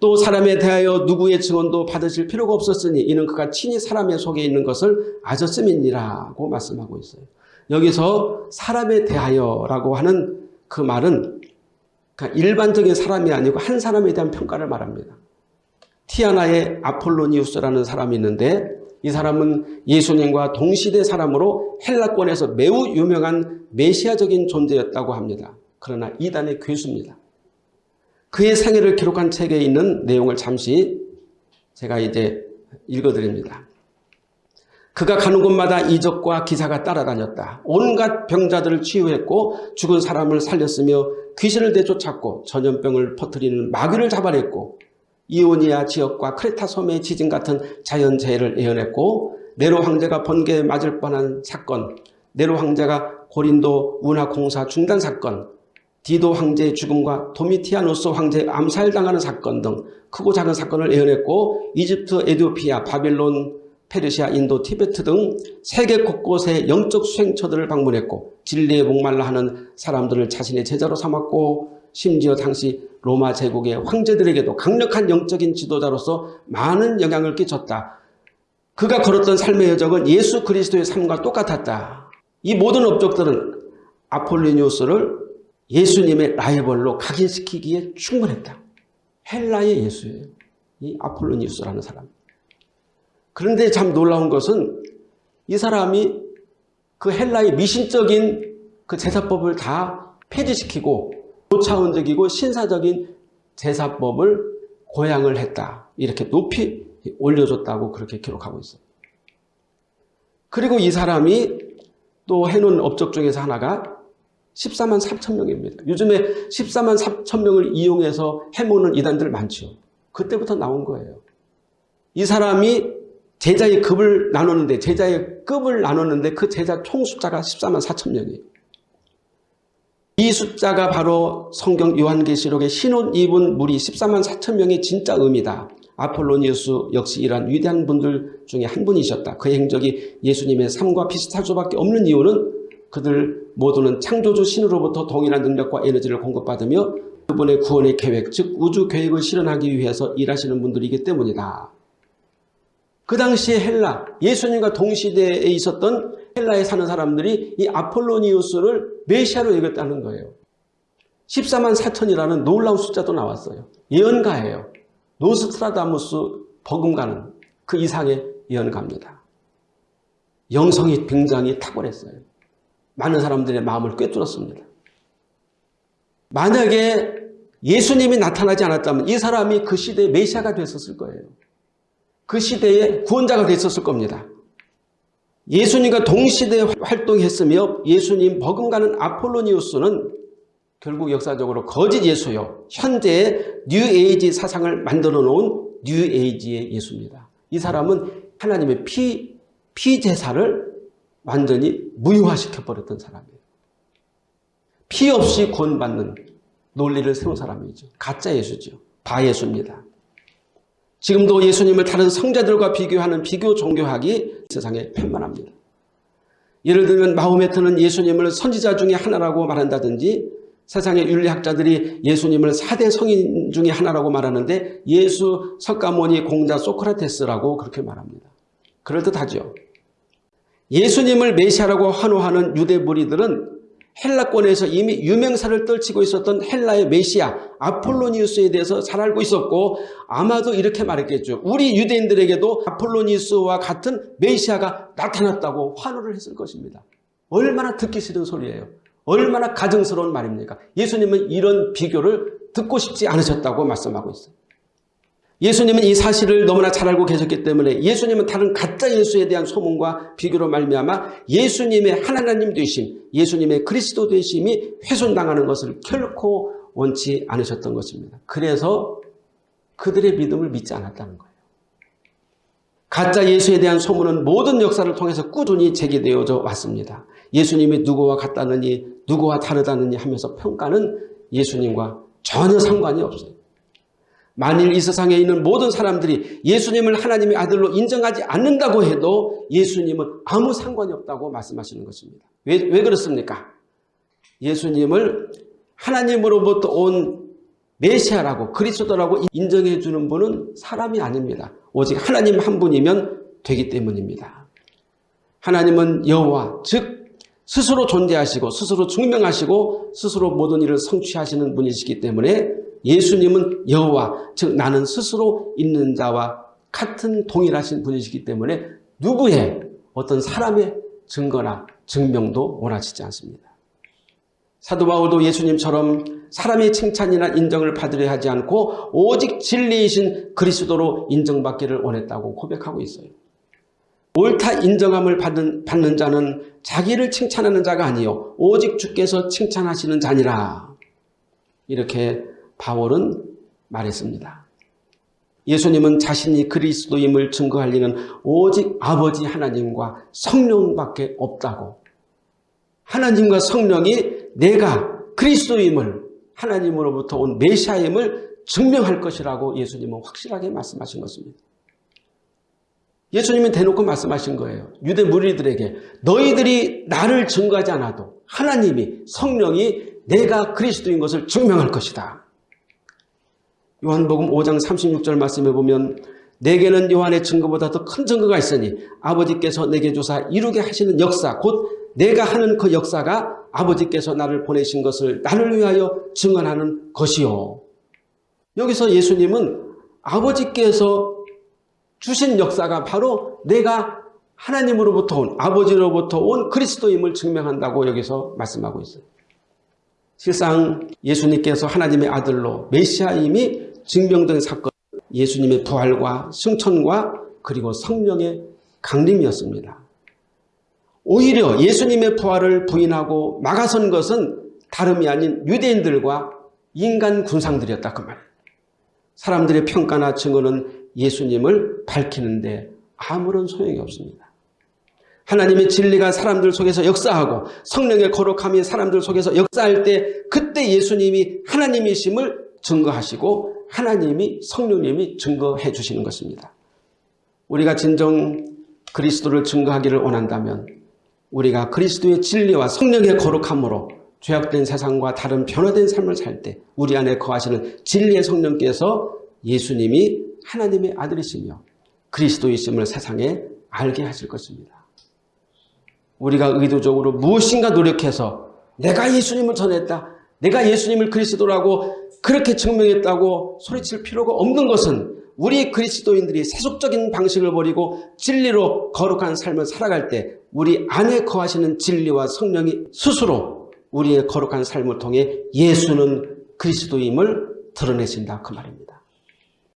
또 사람에 대하여 누구의 증언도 받으실 필요가 없었으니 이는 그가 친히 사람의 속에 있는 것을 아셨음이니라고 말씀하고 있어요. 여기서 사람에 대하여라고 하는 그 말은 일반적인 사람이 아니고 한 사람에 대한 평가를 말합니다. 티아나의 아폴로니우스라는 사람이 있는데 이 사람은 예수님과 동시대 사람으로 헬라권에서 매우 유명한 메시아적인 존재였다고 합니다. 그러나 이단의 괴수입니다. 그의 생애를 기록한 책에 있는 내용을 잠시 제가 이제 읽어드립니다. 그가 가는 곳마다 이적과 기사가 따라다녔다. 온갖 병자들을 치유했고 죽은 사람을 살렸으며 귀신을 내쫓았고 전염병을 퍼뜨리는 마귀를 잡아냈고 이오니아 지역과 크레타 섬의 지진 같은 자연재해를 예언했고 네로 황제가 번개에 맞을 뻔한 사건, 네로 황제가 고린도 운하 공사 중단 사건, 디도 황제의 죽음과 도미티아노스 황제 암살당하는 사건 등 크고 작은 사건을 예언했고 이집트, 에디오피아, 바빌론, 페르시아, 인도, 티베트 등 세계 곳곳의 영적 수행처들을 방문했고 진리에 목말라 하는 사람들을 자신의 제자로 삼았고 심지어 당시 로마 제국의 황제들에게도 강력한 영적인 지도자로서 많은 영향을 끼쳤다. 그가 걸었던 삶의 여정은 예수 그리스도의 삶과 똑같았다. 이 모든 업적들은 아폴리니우스를 예수님의 라이벌로 각인시키기에 충분했다. 헬라의 예수예요. 이 아폴로니우스라는 사람. 그런데 참 놀라운 것은 이 사람이 그 헬라의 미신적인 그 제사법을 다 폐지시키고 고차원적이고 신사적인 제사법을 고양을 했다. 이렇게 높이 올려줬다고 그렇게 기록하고 있어요. 그리고 이 사람이 또 해놓은 업적 중에서 하나가 14만 3천 명입니다. 요즘에 14만 3천 명을 이용해서 해모는 이단들 많죠. 그때부터 나온 거예요. 이 사람이 제자의 급을 나눴는데 제자의 급을 나눴는데 그 제자 총 숫자가 14만 4천 명이에요. 이 숫자가 바로 성경 요한계시록의 신혼 입은 무리 14만 4천 명의 진짜 의미다. 아폴로니우스 역시 이러한 위대한 분들 중에 한 분이셨다. 그 행적이 예수님의 삶과 비슷할 수밖에 없는 이유는 그들 모두는 창조주 신으로부터 동일한 능력과 에너지를 공급받으며 그분의 구원의 계획, 즉 우주 계획을 실현하기 위해서 일하시는 분들이기 때문이다. 그 당시에 헬라, 예수님과 동시대에 있었던 헬라에 사는 사람들이 이 아폴로니우스를 메시아로 여겼다는 거예요. 14만 4천이라는 놀라운 숫자도 나왔어요. 예언가예요. 노스트라다무스 버금가는 그 이상의 예언가입니다. 영성이 굉장히 탁월했어요. 많은 사람들의 마음을 꿰뚫었습니다. 만약에 예수님이 나타나지 않았다면 이 사람이 그 시대의 메시아가 됐었을 거예요. 그 시대의 구원자가 됐었을 겁니다. 예수님과 동시대에 활동했으며 예수님 버금가는 아폴로니우스는 결국 역사적으로 거짓 예수요. 현재의 뉴에이지 사상을 만들어 놓은 뉴에이지의 예수입니다. 이 사람은 하나님의 피, 피제사를 완전히 무효화시켜버렸던 사람이에요. 피 없이 구원받는 논리를 세운 사람이죠. 가짜 예수죠. 바예수입니다. 지금도 예수님을 다른 성자들과 비교하는 비교 종교학이 세상에 편만합니다. 예를 들면 마호메트는 예수님을 선지자 중에 하나라고 말한다든지 세상의 윤리학자들이 예수님을 4대 성인 중에 하나라고 말하는데 예수 석가모니 공자 소크라테스라고 그렇게 말합니다. 그럴듯하죠. 예수님을 메시아라고 환호하는 유대 무리들은 헬라권에서 이미 유명사를 떨치고 있었던 헬라의 메시아 아폴로니우스에 대해서 잘 알고 있었고 아마도 이렇게 말했겠죠. 우리 유대인들에게도 아폴로니우스와 같은 메시아가 나타났다고 환호를 했을 것입니다. 얼마나 듣기 싫은 소리예요. 얼마나 가증스러운 말입니까? 예수님은 이런 비교를 듣고 싶지 않으셨다고 말씀하고 있어요. 예수님은 이 사실을 너무나 잘 알고 계셨기 때문에 예수님은 다른 가짜 예수에 대한 소문과 비교로 말미암아 예수님의 하나님 되심, 예수님의 그리스도 되심이 훼손당하는 것을 결코 원치 않으셨던 것입니다. 그래서 그들의 믿음을 믿지 않았다는 거예요. 가짜 예수에 대한 소문은 모든 역사를 통해서 꾸준히 제기되어져 왔습니다. 예수님이 누구와 같다느니 누구와 다르다느니 하면서 평가는 예수님과 전혀 상관이 없어요. 만일 이 세상에 있는 모든 사람들이 예수님을 하나님의 아들로 인정하지 않는다고 해도 예수님은 아무 상관이 없다고 말씀하시는 것입니다. 왜, 왜 그렇습니까? 예수님을 하나님으로부터 온 메시아라고 그리스도라고 인정해 주는 분은 사람이 아닙니다. 오직 하나님 한 분이면 되기 때문입니다. 하나님은 여호와 즉 스스로 존재하시고 스스로 증명하시고 스스로 모든 일을 성취하시는 분이시기 때문에 예수님은 여호와 즉 나는 스스로 있는 자와 같은 동일하신 분이시기 때문에 누구의 어떤 사람의 증거나 증명도 원하시지 않습니다. 사도 바울도 예수님처럼 사람의 칭찬이나 인정을 받으려 하지 않고 오직 진리이신 그리스도로 인정받기를 원했다고 고백하고 있어요. 옳다 인정함을 받는, 받는 자는 자기를 칭찬하는 자가 아니요 오직 주께서 칭찬하시는 자니라. 이렇게 바울은 말했습니다. 예수님은 자신이 그리스도임을 증거할 리는 오직 아버지 하나님과 성령밖에 없다고 하나님과 성령이 내가 그리스도임을 하나님으로부터 온 메시아임을 증명할 것이라고 예수님은 확실하게 말씀하신 것입니다. 예수님은 대놓고 말씀하신 거예요. 유대 무리들에게 너희들이 나를 증거하지 않아도 하나님이 성령이 내가 그리스도인 것을 증명할 것이다. 요한복음 5장 36절 말씀에 보면 내게는 요한의 증거보다 더 큰 증거가 있으니 아버지께서 내게 주사 이루게 하시는 역사 곧 내가 하는 그 역사가 아버지께서 나를 보내신 것을 나를 위하여 증언하는 것이요. 여기서 예수님은 아버지께서 주신 역사가 바로 내가 하나님으로부터 온 아버지로부터 온 그리스도임을 증명한다고 여기서 말씀하고 있어요. 실상 예수님께서 하나님의 아들로 메시아임이 증명된 사건 예수님의 부활과 승천과 그리고 성령의 강림이었습니다. 오히려 예수님의 부활을 부인하고 막아선 것은 다름이 아닌 유대인들과 인간 군상들이었다 그 말. 사람들의 평가나 증언은 예수님을 밝히는데 아무런 소용이 없습니다. 하나님의 진리가 사람들 속에서 역사하고 성령의 거룩함이 사람들 속에서 역사할 때 그때 예수님이 하나님이심을 증거하시고 하나님이 성령님이 증거해 주시는 것입니다. 우리가 진정 그리스도를 증거하기를 원한다면 우리가 그리스도의 진리와 성령의 거룩함으로 죄악된 세상과 다른 변화된 삶을 살 때 우리 안에 거하시는 진리의 성령께서 예수님이 하나님의 아들이시며 그리스도이심을 세상에 알게 하실 것입니다. 우리가 의도적으로 무엇인가 노력해서 내가 예수님을 전했다. 내가 예수님을 그리스도라고 그렇게 증명했다고 소리칠 필요가 없는 것은 우리 그리스도인들이 세속적인 방식을 버리고 진리로 거룩한 삶을 살아갈 때 우리 안에 거하시는 진리와 성령이 스스로 우리의 거룩한 삶을 통해 예수는 그리스도임을 드러내신다 그 말입니다.